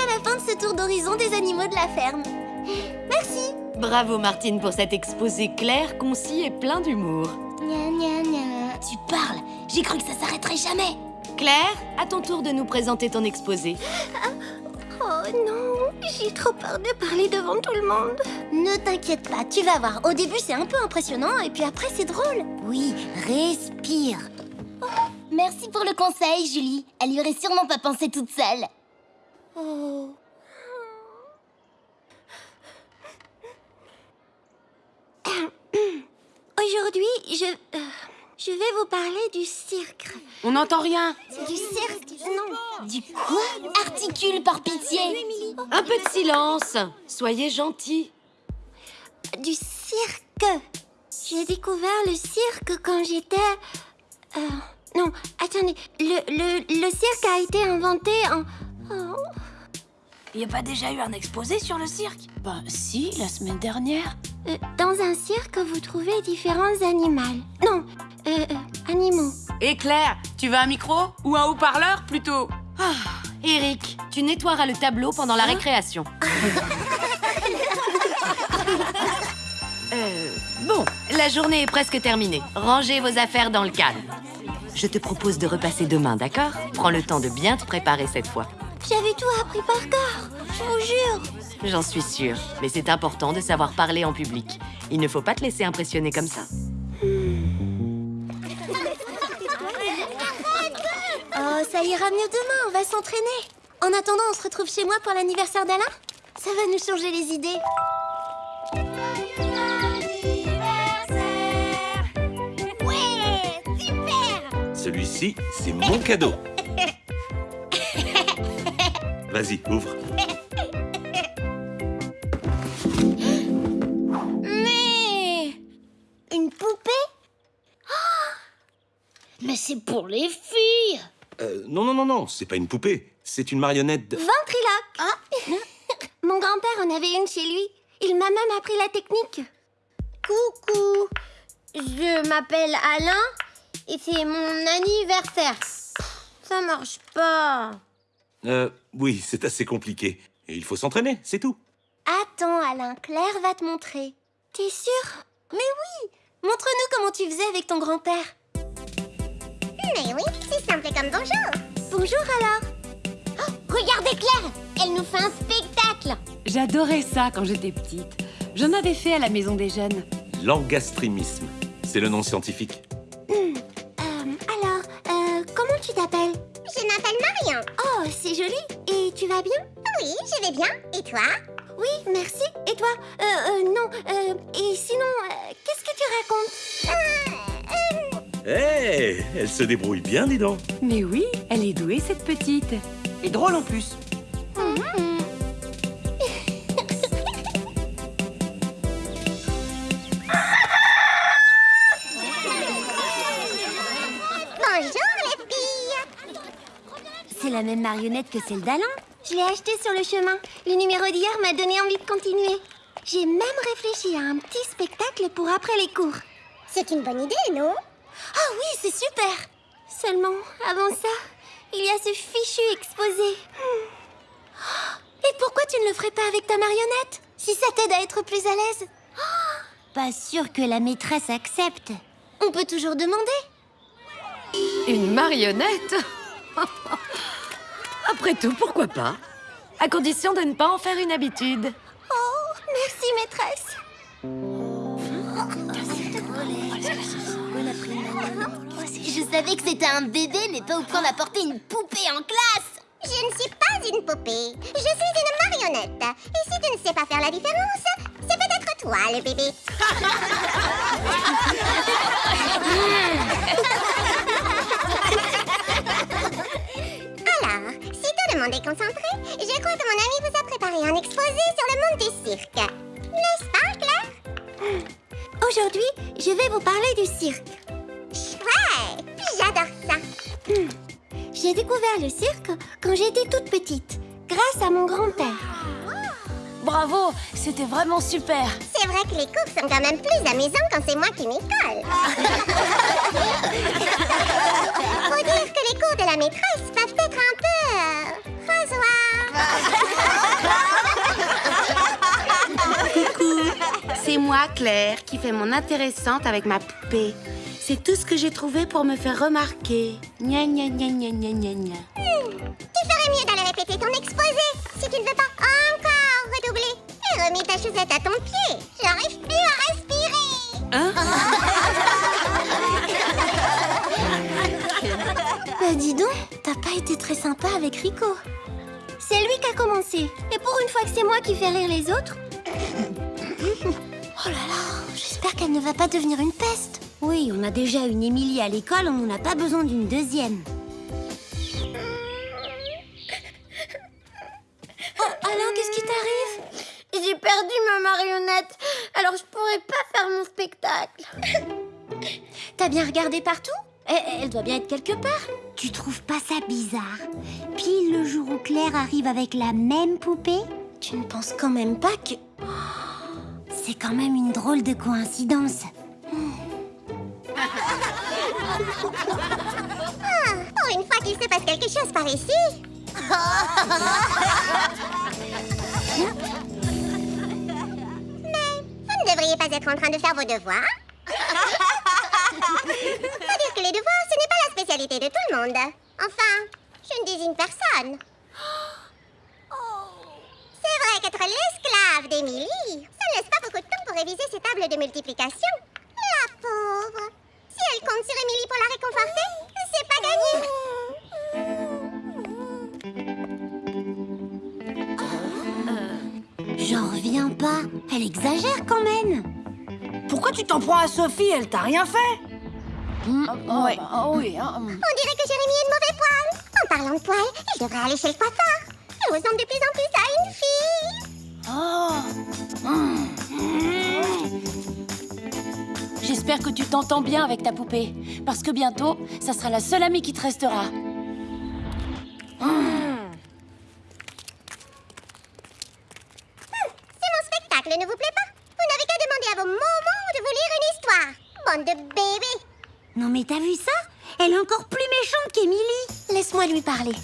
déjà la fin de ce tour d'horizon des animaux de la ferme. Merci. Bravo Martine pour cet exposé clair, concis et plein d'humour. Tu parles J'ai cru que ça s'arrêterait jamais Claire, à ton tour de nous présenter ton exposé. Oh non, j'ai trop peur de parler devant tout le monde. Ne t'inquiète pas, tu vas voir. Au début, c'est un peu impressionnant et puis après, c'est drôle. Oui, respire Merci pour le conseil, Julie. Elle y aurait sûrement pas pensé toute seule. Oh. Aujourd'hui, je... euh, je vais vous parler du cirque. On n'entend rien. Du cirque Non. Du quoi? Articule par pitié Un peu de silence. Soyez gentils. Du cirque. J'ai découvert le cirque quand j'étais... euh, non, attendez. Le, le, le cirque a été inventé en... Y a pas déjà eu un exposé sur le cirque? Bah si, la semaine dernière. euh, dans un cirque, vous trouvez différents animaux. Non, euh, euh, animaux. Et Claire, tu veux un micro Ou un haut-parleur plutôt? Ah, Eric, tu nettoieras le tableau pendant la récréation. Euh, bon, la journée est presque terminée. Rangez vos affaires dans le calme. Je te propose de repasser demain, d'accord? Prends le temps de bien te préparer cette fois. J'avais tout appris par cœur, je vous jure. J'en suis sûre, mais c'est important de savoir parler en public. Il ne faut pas te laisser impressionner comme ça. Oh, ça ira mieux demain, on va s'entraîner. En attendant, on se retrouve chez moi pour l'anniversaire d'Alain Ça va nous changer les idées. Ouais Super Celui-ci, c'est mon cadeau. Vas-y, ouvre. Mais... Une poupée? Mais c'est pour les filles Euh, non, non, non, non, c'est pas une poupée. C'est une marionnette de... Ventriloque Ah. Mon grand-père en avait une chez lui. Il m'a même appris la technique. Coucou Je m'appelle Alain et c'est mon anniversaire. Ça marche pas. Euh, oui, c'est assez compliqué. Et il faut s'entraîner, c'est tout. Attends, Alain, Claire va te montrer. T'es sûr? Mais oui Montre-nous comment tu faisais avec ton grand-père. Mais oui, c'est simple comme bonjour. Bonjour alors. Oh, Regardez Claire Elle nous fait un spectacle J'adorais ça quand j'étais petite. J'en avais fait à la maison des jeunes. L'angastrémisme. C'est le nom scientifique. M'appelle Marion. Oh, c'est joli. Et tu vas bien? Oui, je vais bien. Et toi? Oui, merci. Et toi? Euh, euh, non. Euh, et sinon, euh, qu'est-ce que tu racontes? Hé, elle se débrouille bien, dis donc. Mais oui, elle est douée cette petite. Et drôle en plus. Marionnette que celle d'Alain Je l'ai acheté sur le chemin. Le numéro d'hier m'a donné envie de continuer. J'ai même réfléchi à un petit spectacle pour après les cours. C'est une bonne idée, non? Ah oui, c'est super Seulement, avant ça, il y a ce fichu exposé. Hmm. Oh, Et pourquoi tu ne le ferais pas avec ta marionnette? Si ça t'aide à être plus à l'aise Pas sûr que la maîtresse accepte. On peut toujours demander. Une marionnette? Après tout, pourquoi pas À condition de ne pas en faire une habitude. Oh, merci maîtresse Je savais que c'était un bébé, mais pas au point d'apporter une poupée en classe Je ne suis pas une poupée, je suis une marionnette. Et si tu ne sais pas faire la différence, c'est peut-être toi le bébé. si tout le monde est concentré, je crois que mon ami vous a préparé un exposé sur le monde du cirque. N'est-ce pas, Claire? Aujourd'hui, je vais vous parler du cirque. Chouette J'adore ça J'ai découvert le cirque quand j'étais toute petite, grâce à mon grand-père. Bravo, c'était vraiment super. C'est vrai que les cours sont quand même plus amusants quand c'est moi qui m'y colle. Faut dire que les cours de la maîtresse peuvent moi, Claire, qui fais mon intéressante avec ma poupée. C'est tout ce que j'ai trouvé pour me faire remarquer. Gna gna gna gna gna gna gna. Tu ferais mieux d'aller répéter ton exposé si tu ne veux pas encore redoubler. Et remis ta chaussette à ton pied. J'arrive plus à respirer. Hein Bah dis donc, t'as pas été très sympa avec Rico. C'est lui qui a commencé. Et pour une fois que c'est moi qui fais rire les autres... qu'elle ne va pas devenir une peste. Oui, on a déjà une Émilie à l'école, on n'a pas besoin d'une deuxième. Oh, Alain, qu'est-ce qui t'arrive? J'ai perdu ma marionnette, alors je pourrais pas faire mon spectacle. T'as bien regardé partout? Elle, elle doit bien être quelque part. Tu trouves pas ça bizarre? Pile le jour où Claire arrive avec la même poupée? Tu ne penses quand même pas que... C'est quand même une drôle de coïncidence. Ah, pour une fois qu'il se passe quelque chose par ici. Mais vous ne devriez pas être en train de faire vos devoirs. Faut dire que les devoirs, ce n'est pas la spécialité de tout le monde. Enfin, je ne désigne personne. C'est vrai qu'être l'esclave d'Émilie, réviser ses tables de multiplication. La pauvre. Si elle compte sur Émilie pour la réconforter, c'est pas gagné. J'en reviens pas. Elle exagère quand même. Pourquoi tu t'en prends à Sophie? Elle t'a rien fait? Ouais. oui, hein. On dirait que Jérémy est de mauvais poil. En parlant de poil, il devrait aller chez le coiffeur. Elle ressemble de plus en plus à une fille. Oh. J'espère que tu t'entends bien avec ta poupée. Parce que bientôt, ça sera la seule amie qui te restera. C'est mon spectacle, ne vous plaît pas? Vous n'avez qu'à demander à vos moments de vous lire une histoire. Bande de bébés. Non mais t'as vu ça? Elle est encore plus méchante qu'Émilie. Laisse-moi lui parler.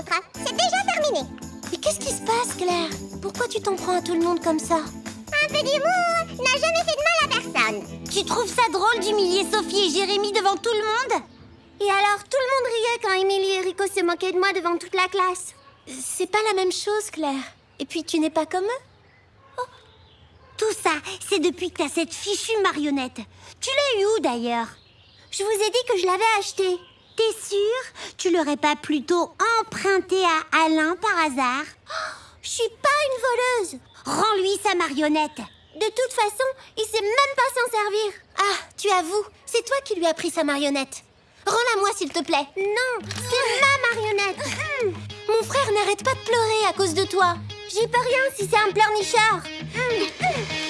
Montre. C'est déjà terminé. Mais qu'est-ce qui se passe, Claire? Pourquoi tu t'en prends à tout le monde comme ça? Un peu d'humour n'a jamais fait de mal à personne. Tu trouves ça drôle d'humilier Sophie et Jérémy devant tout le monde? Et alors, tout le monde riait quand Émilie et Rico se moquaient de moi devant toute la classe. C'est pas la même chose, Claire. Et puis, tu n'es pas comme eux? Tout ça, c'est depuis que t'as cette fichue marionnette. Tu l'as eu où d'ailleurs? Je vous ai dit que je l'avais achetée. T'es sûre Tu l'aurais pas plutôt emprunté à Alain par hasard? Je suis pas une voleuse. Rends-lui sa marionnette. De toute façon, il sait même pas s'en servir. Ah, tu avoues, c'est toi qui lui as pris sa marionnette. Rends-la-moi, s'il te plaît. Non, c'est ma marionnette. Mon frère n'arrête pas de pleurer à cause de toi. J'y peux rien si c'est un pleurnichard.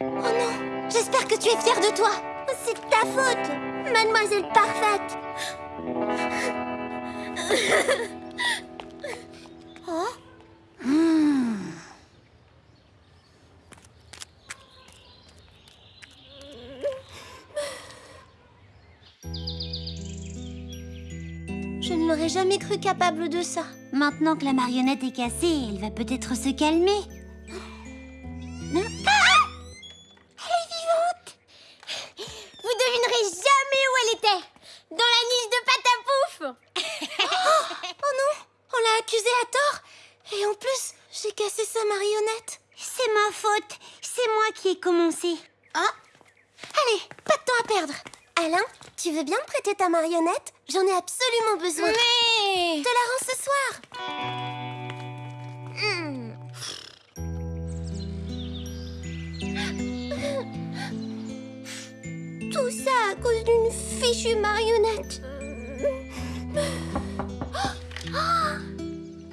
Oh non, j'espère que tu es fière de toi. C'est de ta faute, mademoiselle parfaite. Je ne l'aurais jamais cru capable de ça. Maintenant que la marionnette est cassée, elle va peut-être se calmer. Veux bien me prêter ta marionnette? J'en ai absolument besoin. Mais... Je te la rends ce soir. Hmm. Tout ça à cause d'une fichue marionnette.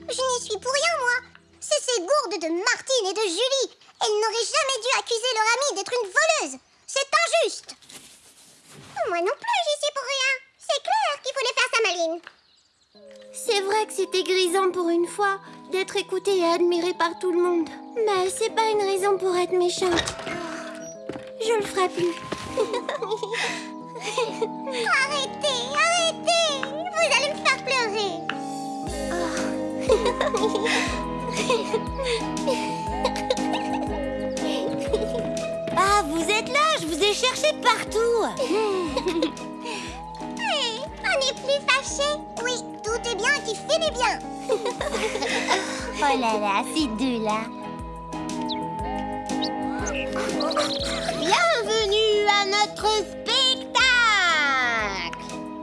Je n'y suis pour rien, moi. C'est ces gourdes de Martine et de Julie. Elles n'auraient jamais dû accuser leur amie d'être une voleuse. C'est injuste. Moi non plus, c'était grisant pour une fois d'être écoutée et admirée par tout le monde. Mais c'est pas une raison pour être méchante. Je le ferai plus. arrêtez, arrêtez Vous allez me faire pleurer. Ah, vous êtes là Je vous ai cherché partout Hé, on n'est plus fâchés. Qui finit bien. Oh là là, ces deux-là Bienvenue à notre spectacle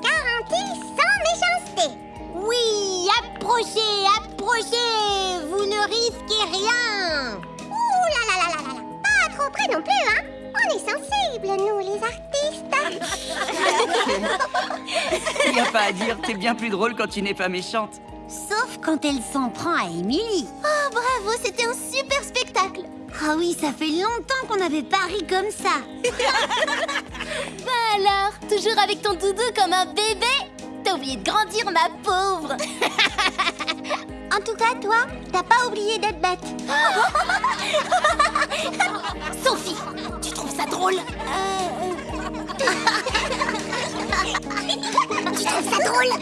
Garantie sans méchanceté. Oui, approchez, approchez Vous ne risquez rien Ouh là là là là là là. Pas trop près non plus, hein. On est sensibles, nous, les artistes. Y a pas à dire, t'es bien plus drôle quand tu n'es pas méchante. Sauf quand elle s'en prend à Émilie Oh, bravo, c'était un super spectacle. Ah oui, ça fait longtemps qu'on n'avait pas ri comme ça Bah alors, toujours avec ton doudou comme un bébé? T'as oublié de grandir, ma pauvre En tout cas, toi, t'as pas oublié d'être bête. Sophie, tu trouves ça drôle? tu trouves ça drôle?